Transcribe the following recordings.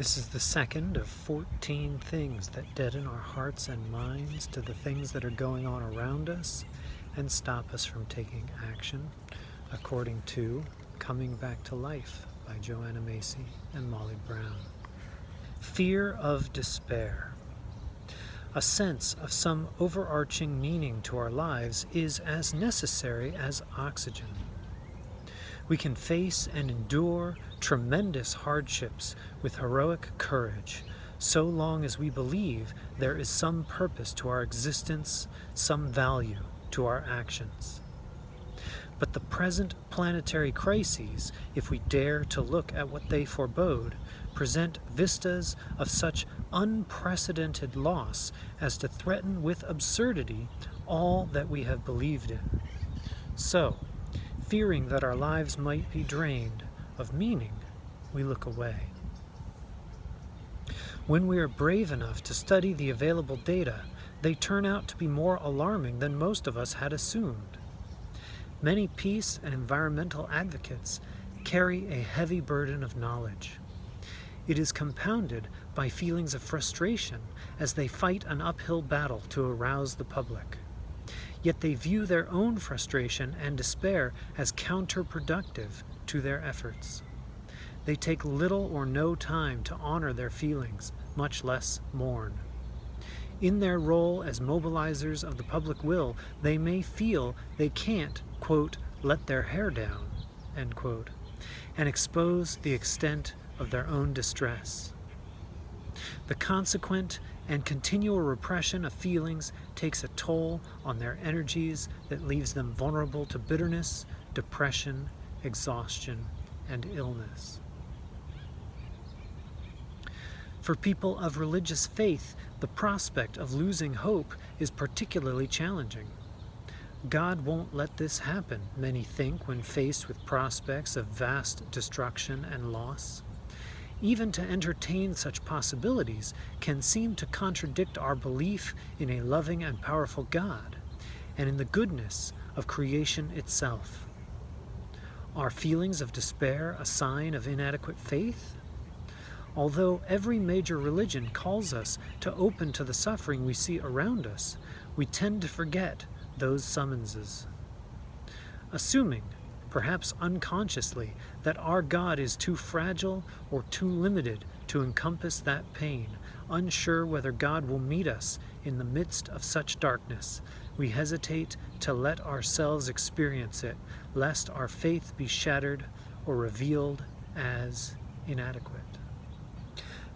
This is the second of 14 things that deaden our hearts and minds to the things that are going on around us and stop us from taking action, according to Coming Back to Life by Joanna Macy and Molly Brown. Fear of despair. A sense of some overarching meaning to our lives is as necessary as oxygen. We can face and endure tremendous hardships with heroic courage, so long as we believe there is some purpose to our existence, some value to our actions. But the present planetary crises, if we dare to look at what they forebode, present vistas of such unprecedented loss as to threaten with absurdity all that we have believed in. So, fearing that our lives might be drained of meaning, we look away. When we are brave enough to study the available data, they turn out to be more alarming than most of us had assumed. Many peace and environmental advocates carry a heavy burden of knowledge. It is compounded by feelings of frustration as they fight an uphill battle to arouse the public yet they view their own frustration and despair as counterproductive to their efforts. They take little or no time to honor their feelings, much less mourn. In their role as mobilizers of the public will, they may feel they can't, quote, let their hair down, end quote, and expose the extent of their own distress. The consequent and continual repression of feelings takes a toll on their energies that leaves them vulnerable to bitterness, depression, exhaustion, and illness. For people of religious faith, the prospect of losing hope is particularly challenging. God won't let this happen, many think when faced with prospects of vast destruction and loss. Even to entertain such possibilities can seem to contradict our belief in a loving and powerful God and in the goodness of creation itself. Are feelings of despair a sign of inadequate faith? Although every major religion calls us to open to the suffering we see around us, we tend to forget those summonses. Assuming perhaps unconsciously, that our God is too fragile or too limited to encompass that pain, unsure whether God will meet us in the midst of such darkness. We hesitate to let ourselves experience it, lest our faith be shattered or revealed as inadequate.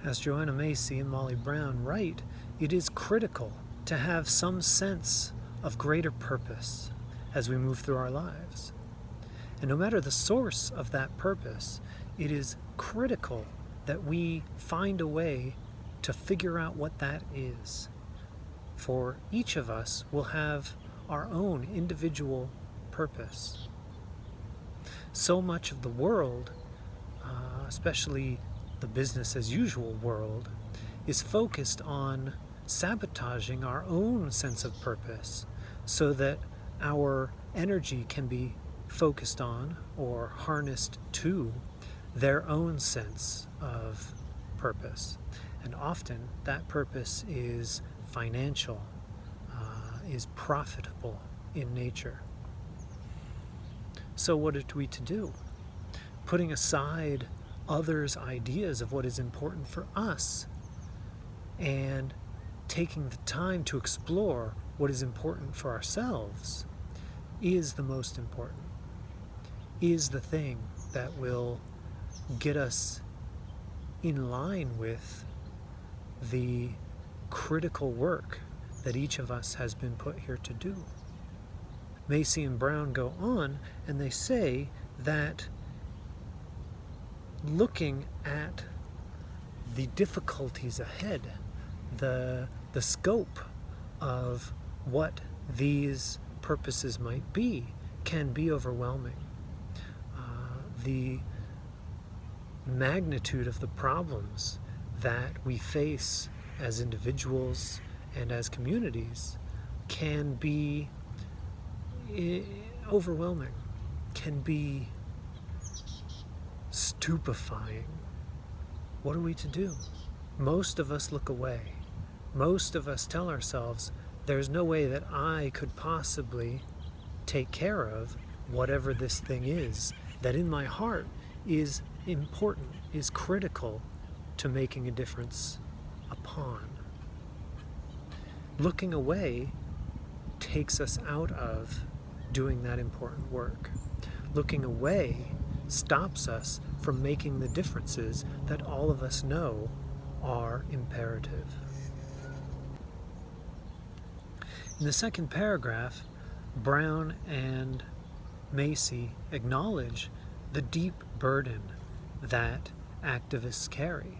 As Joanna Macy and Molly Brown write, it is critical to have some sense of greater purpose as we move through our lives. And no matter the source of that purpose, it is critical that we find a way to figure out what that is. For each of us will have our own individual purpose. So much of the world, uh, especially the business as usual world, is focused on sabotaging our own sense of purpose so that our energy can be focused on or harnessed to their own sense of purpose. And often that purpose is financial, uh, is profitable in nature. So what are we to do? Putting aside others' ideas of what is important for us and taking the time to explore what is important for ourselves is the most important is the thing that will get us in line with the critical work that each of us has been put here to do. Macy and Brown go on and they say that looking at the difficulties ahead, the, the scope of what these purposes might be, can be overwhelming the magnitude of the problems that we face as individuals and as communities can be eh, overwhelming, can be stupefying. what are we to do? Most of us look away. Most of us tell ourselves, there's no way that I could possibly take care of whatever this thing is that in my heart is important, is critical to making a difference upon. Looking away takes us out of doing that important work. Looking away stops us from making the differences that all of us know are imperative. In the second paragraph, Brown and Macy acknowledge the deep burden that activists carry.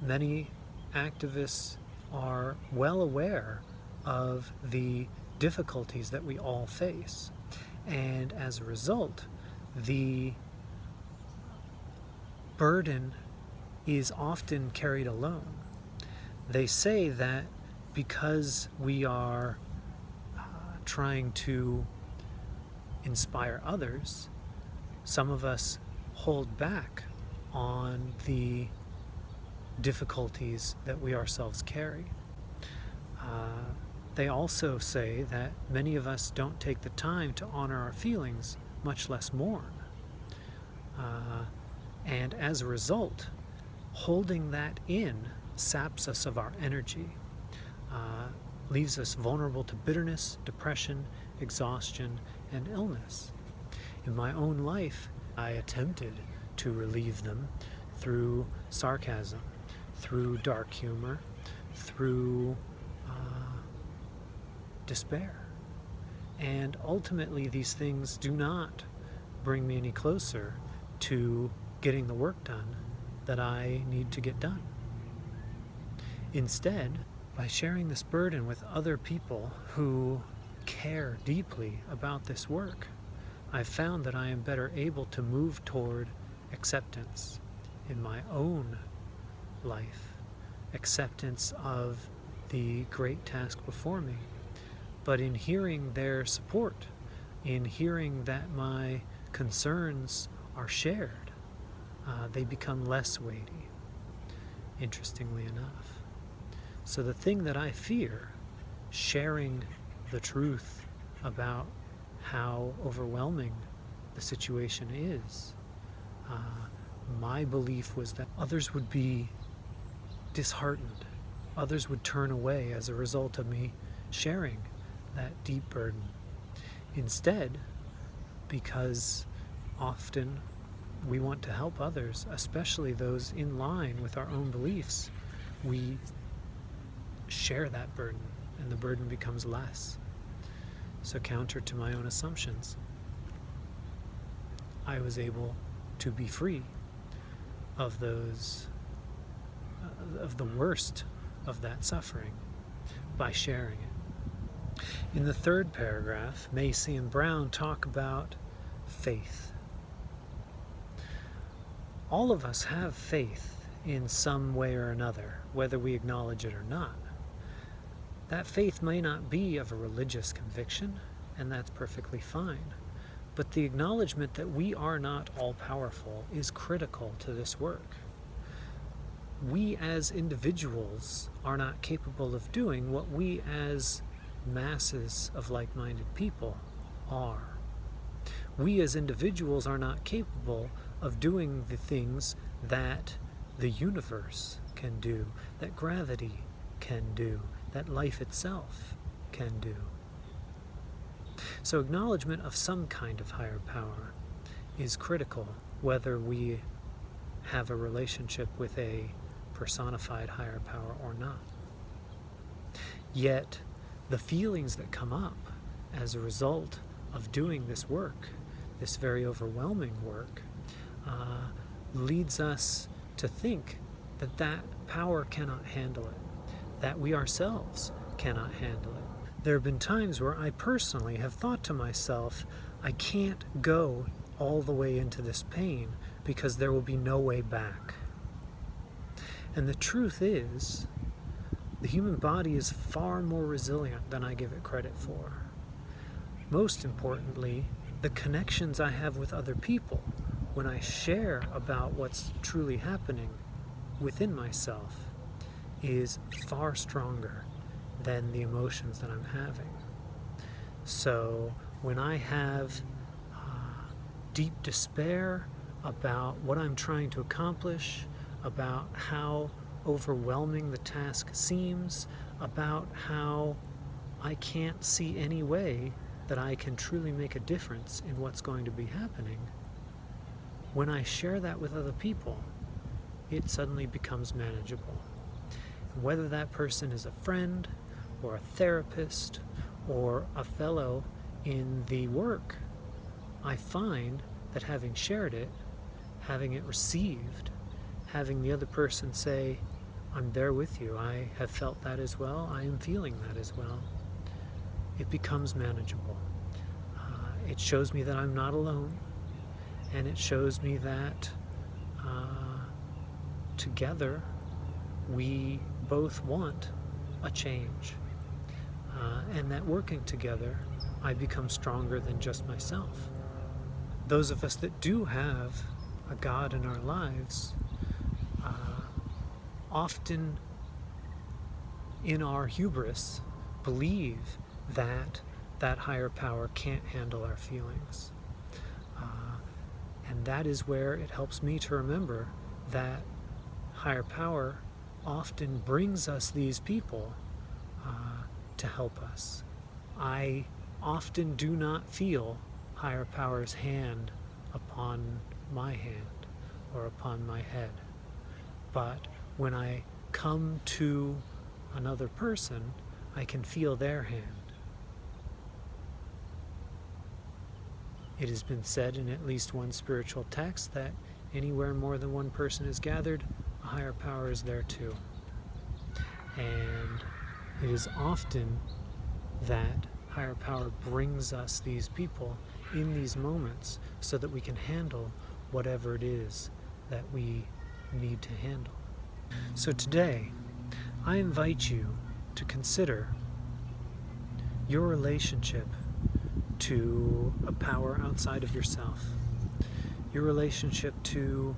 Many activists are well aware of the difficulties that we all face. And as a result, the burden is often carried alone. They say that because we are uh, trying to inspire others, some of us hold back on the difficulties that we ourselves carry. Uh, they also say that many of us don't take the time to honor our feelings, much less mourn. Uh, and as a result, holding that in saps us of our energy, uh, leaves us vulnerable to bitterness, depression, exhaustion, and illness. In my own life, I attempted to relieve them through sarcasm, through dark humor, through uh, despair. And ultimately, these things do not bring me any closer to getting the work done that I need to get done. Instead, by sharing this burden with other people who care deeply about this work, I've found that I am better able to move toward acceptance in my own life, acceptance of the great task before me. But in hearing their support, in hearing that my concerns are shared, uh, they become less weighty, interestingly enough. So the thing that I fear, sharing the truth about how overwhelming the situation is, uh, my belief was that others would be disheartened. Others would turn away as a result of me sharing that deep burden. Instead, because often we want to help others, especially those in line with our own beliefs, we share that burden and the burden becomes less. So counter to my own assumptions, I was able to be free of those, uh, of the worst of that suffering by sharing it. In the third paragraph, Macy and Brown talk about faith. All of us have faith in some way or another, whether we acknowledge it or not. That faith may not be of a religious conviction, and that's perfectly fine. But the acknowledgement that we are not all powerful is critical to this work. We as individuals are not capable of doing what we as masses of like minded people are. We as individuals are not capable of doing the things that the universe can do, that gravity can do, that life itself can do. So acknowledgement of some kind of higher power is critical, whether we have a relationship with a personified higher power or not. Yet, the feelings that come up as a result of doing this work, this very overwhelming work, uh, leads us to think that that power cannot handle it that we ourselves cannot handle it. There have been times where I personally have thought to myself, I can't go all the way into this pain because there will be no way back. And the truth is, the human body is far more resilient than I give it credit for. Most importantly, the connections I have with other people when I share about what's truly happening within myself is far stronger than the emotions that I'm having. So when I have uh, deep despair about what I'm trying to accomplish, about how overwhelming the task seems, about how I can't see any way that I can truly make a difference in what's going to be happening, when I share that with other people, it suddenly becomes manageable. Whether that person is a friend, or a therapist, or a fellow in the work, I find that having shared it, having it received, having the other person say, I'm there with you, I have felt that as well, I am feeling that as well, it becomes manageable. Uh, it shows me that I'm not alone, and it shows me that uh, together we both want a change. Uh, and that working together, I become stronger than just myself. Those of us that do have a God in our lives uh, often in our hubris believe that that higher power can't handle our feelings. Uh, and that is where it helps me to remember that higher power often brings us these people uh, to help us. I often do not feel higher power's hand upon my hand or upon my head. But when I come to another person, I can feel their hand. It has been said in at least one spiritual text that anywhere more than one person is gathered, higher power is there too. And it is often that higher power brings us these people in these moments so that we can handle whatever it is that we need to handle. So today, I invite you to consider your relationship to a power outside of yourself, your relationship to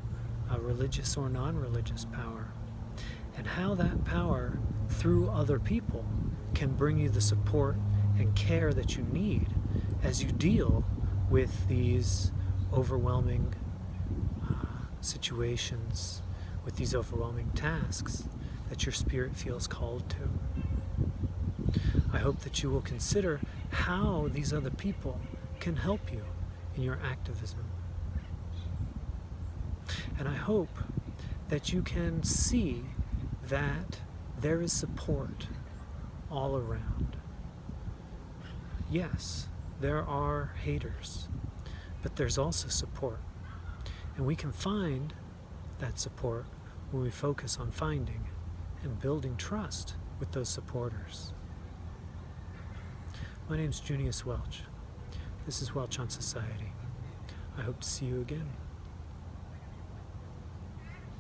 a religious or non-religious power, and how that power, through other people, can bring you the support and care that you need as you deal with these overwhelming uh, situations, with these overwhelming tasks that your spirit feels called to. I hope that you will consider how these other people can help you in your activism. And I hope that you can see that there is support all around. Yes, there are haters, but there's also support. And we can find that support when we focus on finding and building trust with those supporters. My name is Junius Welch. This is Welch on Society. I hope to see you again.